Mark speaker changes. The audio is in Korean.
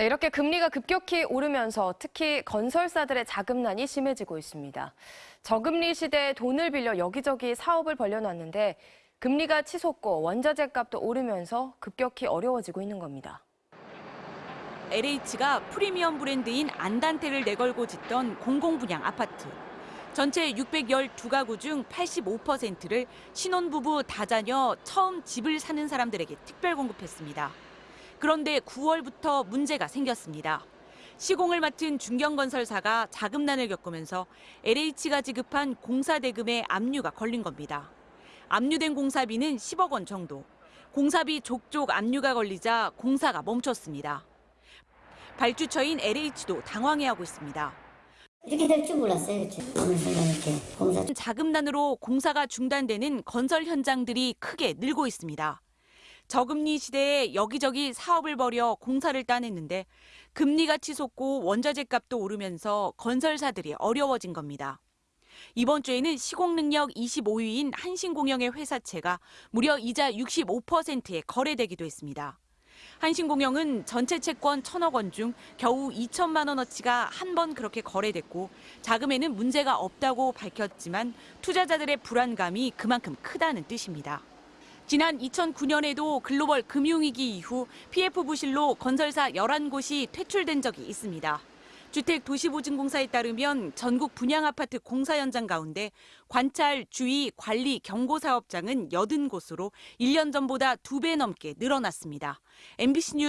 Speaker 1: 네, 이렇게 금리가 급격히 오르면서 특히 건설사들의 자금난이 심해지고 있습니다. 저금리 시대에 돈을 빌려 여기저기 사업을 벌려놨는데 금리가 치솟고 원자재 값도 오르면서 급격히 어려워지고 있는 겁니다.
Speaker 2: LH가 프리미엄 브랜드인 안단테를 내걸고 짓던 공공분양 아파트. 전체 612가구 중 85%를 신혼부부 다자녀 처음 집을 사는 사람들에게 특별 공급했습니다. 그런데 9월부터 문제가 생겼습니다. 시공을 맡은 중견건설사가 자금난을 겪으면서 LH가 지급한 공사 대금에 압류가 걸린 겁니다. 압류된 공사비는 10억 원 정도. 공사비 족족 압류가 걸리자 공사가 멈췄습니다. 발주처인 LH도 당황해하고 있습니다.
Speaker 3: 이렇게 될 줄 몰랐어요. 어느 순간 이렇게 공사
Speaker 2: 자금난으로 공사가 중단되는 건설 현장들이 크게 늘고 있습니다. 저금리 시대에 여기저기 사업을 벌여 공사를 따냈는데 금리가 치솟고 원자재 값도 오르면서 건설사들이 어려워진 겁니다. 이번 주에는 시공 능력 25위인 한신공영의 회사채가 무려 이자 65%에 거래되기도 했습니다. 한신공영은 전체 채권 1천억 원 중 겨우 2천만 원어치가 한 번 그렇게 거래됐고 자금에는 문제가 없다고 밝혔지만 투자자들의 불안감이 그만큼 크다는 뜻입니다. 지난 2009년에도 글로벌 금융위기 이후 PF 부실로 건설사 11곳이 퇴출된 적이 있습니다. 주택도시보증공사에 따르면 전국 분양아파트 공사 현장 가운데 관찰, 주의, 관리, 경고 사업장은 80곳으로 1년 전보다 2배 넘게 늘어났습니다. MBC 뉴스